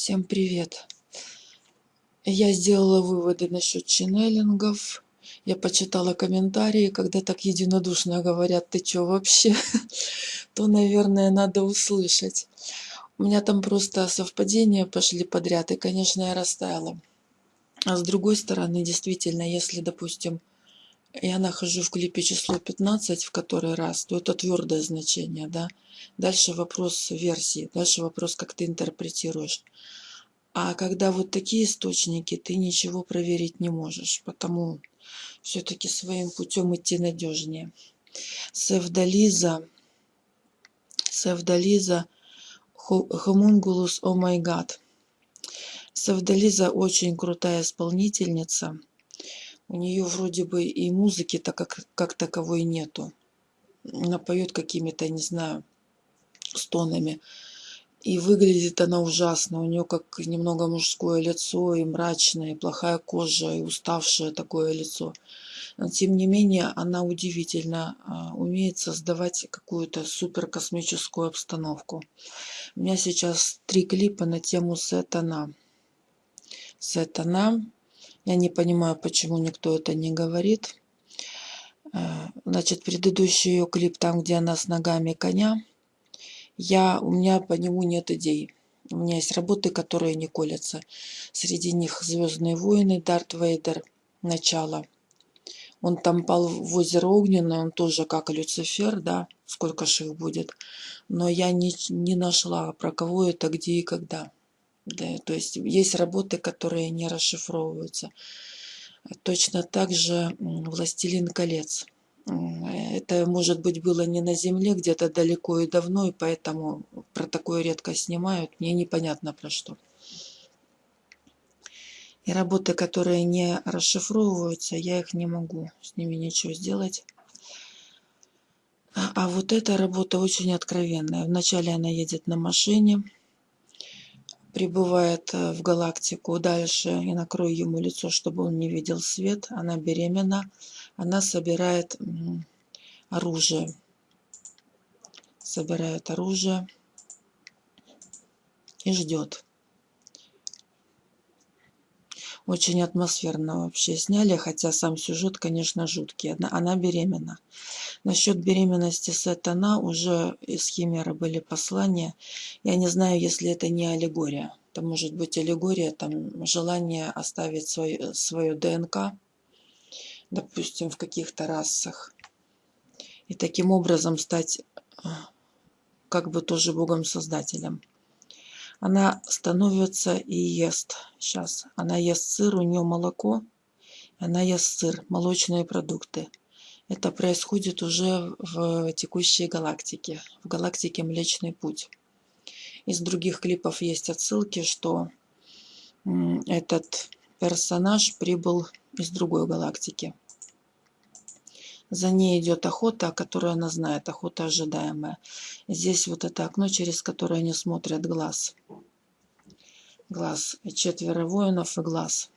Всем привет! Я сделала выводы насчет ченнелингов. Я почитала комментарии, когда так единодушно говорят, ты чё вообще? То, наверное, надо услышать. У меня там просто совпадения пошли подряд, и, конечно, я растаяла. А с другой стороны, действительно, если, допустим, я нахожу в клипе число 15 в который раз, то это твердое значение, да. Дальше вопрос версии, дальше вопрос, как ты интерпретируешь. А когда вот такие источники, ты ничего проверить не можешь, потому все-таки своим путем идти надежнее. Севдализа, Севдализа, Хомунгулус, о май гад. Севдализа очень крутая исполнительница. У нее вроде бы и музыки-то как, как таковой нету. Она поет какими-то, не знаю, стонами. И выглядит она ужасно. У нее как немного мужское лицо, и мрачное, и плохая кожа, и уставшее такое лицо. Но тем не менее, она удивительно а, умеет создавать какую-то суперкосмическую обстановку. У меня сейчас три клипа на тему Сетана. Сетана я не понимаю, почему никто это не говорит. Э, значит, предыдущий ее клип, там, где она с ногами коня, я, у меня по нему нет идей. У меня есть работы, которые не колятся. Среди них «Звездные войны», «Дарт Вейдер», «Начало». Он там пал в озеро Огненное, он тоже как Люцифер, да, сколько же их будет. Но я не, не нашла, про кого это, где и когда. То есть есть работы, которые не расшифровываются. Точно так же «Властелин колец». Это, может быть, было не на Земле, где-то далеко и давно, и поэтому про такое редко снимают. Мне непонятно про что. И работы, которые не расшифровываются, я их не могу с ними ничего сделать. А, а вот эта работа очень откровенная. Вначале она едет на машине, прибывает э, в галактику дальше и накрою ему лицо, чтобы он не видел свет. Она беременна. Она собирает оружие. Собирает оружие и ждет. Очень атмосферно вообще сняли, хотя сам сюжет, конечно, жуткий. Она, она беременна. Насчет беременности Сатана уже из Химеры были послания. Я не знаю, если это не аллегория. Это может быть аллегория, там желание оставить свой, свою ДНК, допустим, в каких-то расах. И таким образом стать как бы тоже Богом-создателем она становится и ест. Сейчас она ест сыр, у нее молоко, она ест сыр, молочные продукты. Это происходит уже в текущей галактике, в галактике Млечный Путь. Из других клипов есть отсылки, что этот персонаж прибыл из другой галактики. За ней идет охота, которую она знает, охота ожидаемая. Здесь вот это окно, через которое они смотрят глаз. Глаз. Четверо воинов и глаз.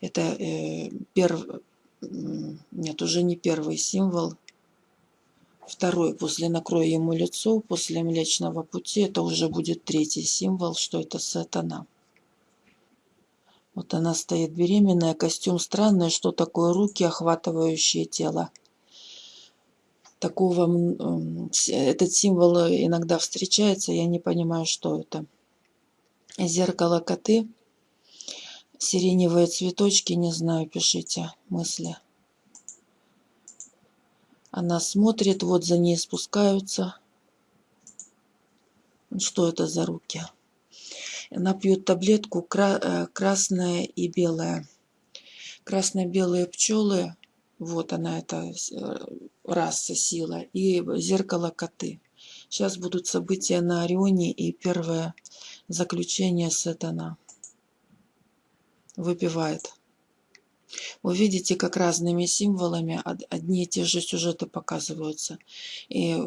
Это э, перв... Нет, уже не первый символ. Второй, после накроя ему лицо, после Млечного Пути, это уже будет третий символ, что это сатана. Вот она стоит беременная, костюм странный, что такое руки, охватывающие тело. Такого, этот символ иногда встречается, я не понимаю, что это. Зеркало коты, сиреневые цветочки, не знаю, пишите мысли. Она смотрит, вот за ней спускаются. Что это за руки? Она пьет таблетку э, красная и белая. Красно-белые пчелы, вот она, эта э, раса, сила, и зеркало коты. Сейчас будут события на Орионе и первое заключение Сатана. Выпивает. Вы видите, как разными символами одни и те же сюжеты показываются. И,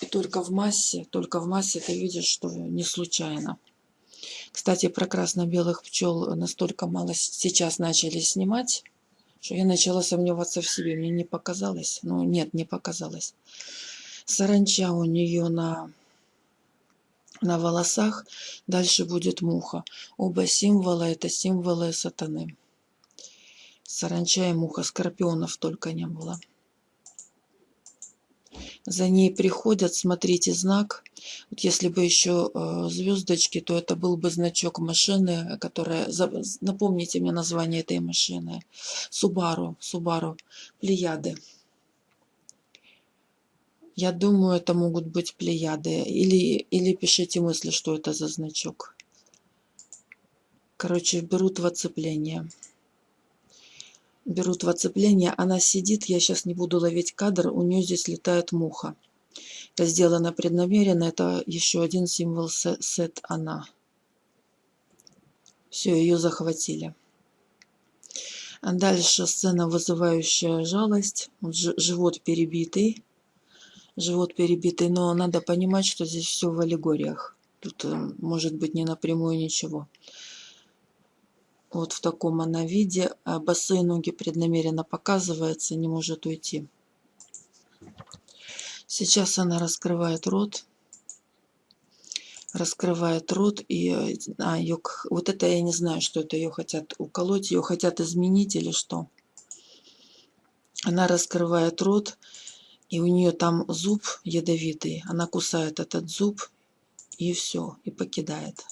и только в массе, только в массе ты видишь, что не случайно. Кстати, про красно-белых пчел настолько мало сейчас начали снимать, что я начала сомневаться в себе. Мне не показалось. Ну, нет, не показалось. Саранча у нее на на волосах, дальше будет муха. Оба символа – это символы сатаны. Саранча и муха, скорпионов только не было. За ней приходят, смотрите знак. Вот если бы еще э, звездочки, то это был бы значок машины, которая... Напомните мне название этой машины. Субару, Субару, Плеяды. Я думаю, это могут быть плеяды. Или, или пишите мысли, что это за значок. Короче, берут в оцепление. Берут в оцепление. Она сидит, я сейчас не буду ловить кадр, у нее здесь летает муха. Это сделано преднамеренно, это еще один символ сет она. Все, ее захватили. Дальше сцена, вызывающая жалость. Живот перебитый живот перебитый, но надо понимать, что здесь все в аллегориях. Тут э, может быть не напрямую ничего. Вот в таком она виде. А босые ноги преднамеренно показывается, не может уйти. Сейчас она раскрывает рот. Раскрывает рот и э, а, ее, вот это я не знаю, что это ее хотят уколоть, ее хотят изменить или что. Она раскрывает рот и у нее там зуб ядовитый, она кусает этот зуб и все, и покидает.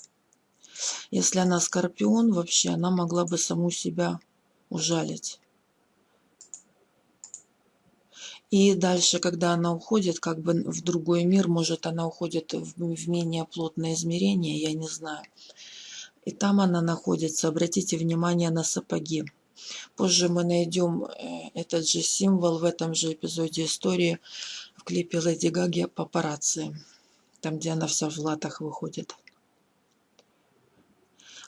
Если она скорпион, вообще она могла бы саму себя ужалить. И дальше, когда она уходит как бы в другой мир, может она уходит в, менее плотное измерение, я не знаю. И там она находится, обратите внимание на сапоги. Позже мы найдем э, этот же символ в этом же эпизоде истории в клипе Леди Гаги «Папарацци», там, где она вся в латах выходит.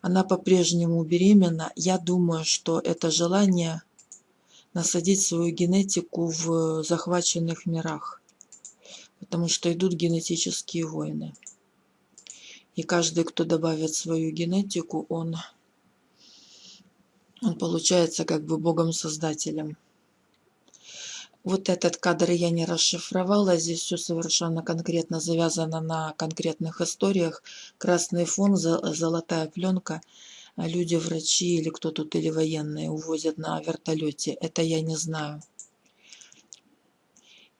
Она по-прежнему беременна. Я думаю, что это желание насадить свою генетику в захваченных мирах, потому что идут генетические войны. И каждый, кто добавит свою генетику, он он получается как бы Богом-создателем. Вот этот кадр я не расшифровала, здесь все совершенно конкретно завязано на конкретных историях. Красный фон, золотая пленка, люди, врачи или кто тут, или военные увозят на вертолете. Это я не знаю.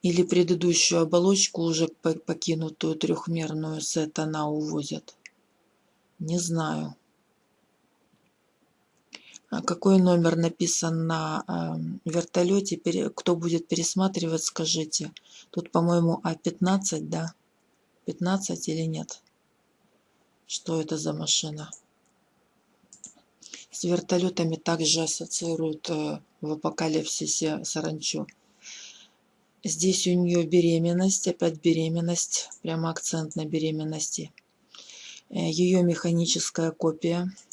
Или предыдущую оболочку, уже покинутую трехмерную сет, она увозят. Не знаю. А какой номер написан на эм, вертолете, кто будет пересматривать, скажите. Тут, по-моему, А15, да? 15 или нет? Что это за машина? С вертолетами также ассоциируют э, в апокалипсисе саранчу. Здесь у нее беременность, опять беременность, прямо акцент на беременности. Э, Ее механическая копия –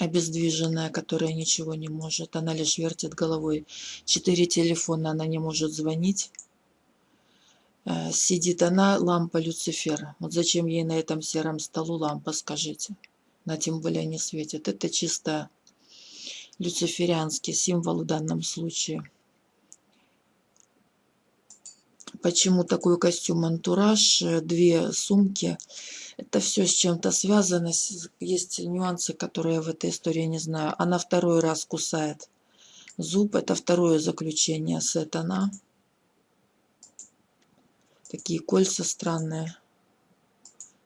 обездвиженная, которая ничего не может. Она лишь вертит головой. Четыре телефона, она не может звонить. Э, сидит она, лампа Люцифера. Вот зачем ей на этом сером столу лампа, скажите? На тем более не светит. Это чисто люциферианский символ в данном случае. Почему такой костюм антураж? Две сумки это все с чем-то связано. Есть нюансы, которые я в этой истории не знаю. Она второй раз кусает зуб. Это второе заключение сатана. Такие кольца странные.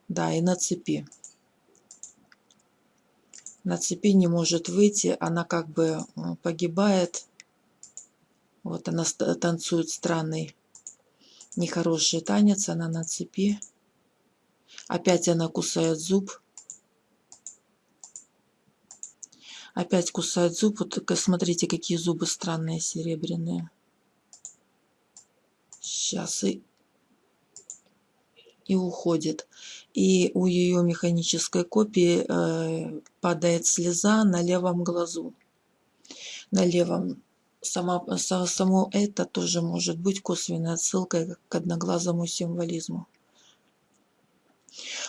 Да, и на цепи. На цепи не может выйти. Она как бы э, погибает. Вот она танцует странный, нехороший танец. Она на цепи. Опять она кусает зуб. Опять кусает зуб. Вот смотрите, какие зубы странные, серебряные. Сейчас и, и уходит. И у ее механической копии э, падает слеза на левом глазу. На левом. Сама, само это тоже может быть косвенной отсылкой к одноглазому символизму.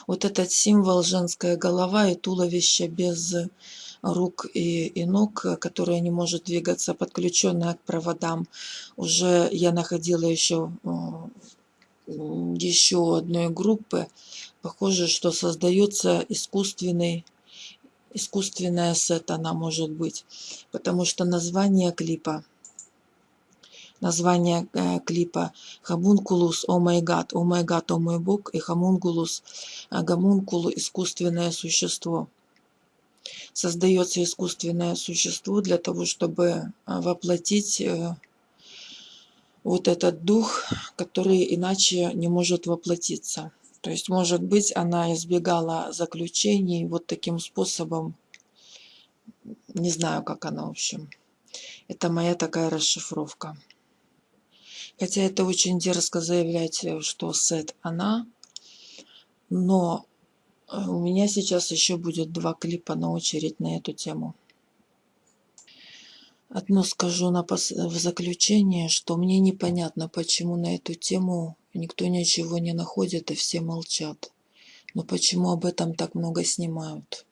Вот этот символ женская голова и туловище без рук и, и ног, которая не может двигаться, подключенная к проводам. Уже я находила еще, еще одной группы Похоже, что создается искусственный, искусственная сет она может быть. Потому что название клипа, название э, клипа Хамункулус, о май гад, о май гад, о мой бог, и Хамункулус, э, гомункулу, искусственное существо. Создается искусственное существо для того, чтобы э, воплотить вот этот дух, который иначе не может воплотиться. То есть, может быть, она избегала заключений вот таким способом. Не знаю, как она, в общем. Это моя такая расшифровка. Хотя это очень дерзко заявлять, что Сет она. Но э, у меня сейчас еще будет два клипа на очередь на эту тему. Одно скажу на пос... в заключение, что мне непонятно, почему на эту тему Никто ничего не находит, и все молчат. Но почему об этом так много снимают?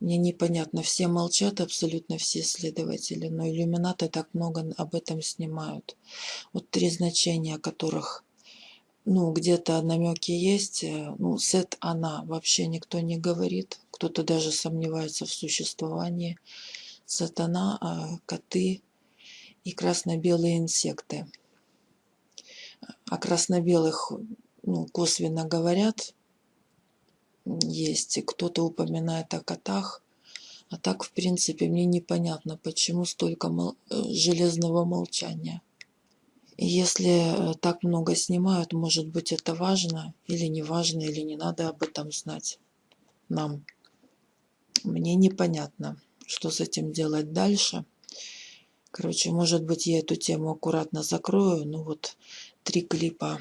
Мне непонятно. Все молчат, абсолютно все исследователи, но иллюминаты так много об этом снимают. Вот три значения, которых ну, где-то намеки есть. Э, ну, сет она вообще никто не говорит. Кто-то даже сомневается в существовании. Сатана, а коты и красно-белые инсекты о красно-белых ну, косвенно говорят, есть, кто-то упоминает о котах, а так, в принципе, мне непонятно, почему столько мол... Э, железного молчания. И если э, так много снимают, может быть, это важно или не важно, или не надо об этом знать нам. Мне непонятно, что с этим делать дальше. Короче, может быть, я эту тему аккуратно закрою, но вот три клипа.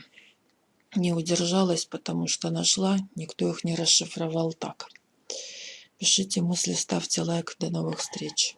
Не удержалась, потому что нашла, никто их не расшифровал так. Пишите мысли, ставьте лайк. До новых встреч.